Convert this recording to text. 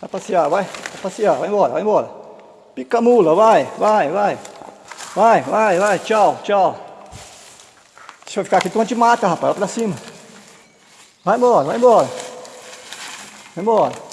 Vai passear, vai. Vai passear, vai embora, vai embora. Pica a mula, vai, vai, vai. Vai, vai, vai, tchau, tchau. Deixa eu ficar aqui, tu te mata, rapaz, vai pra cima. Vai embora, vai embora. Vai embora.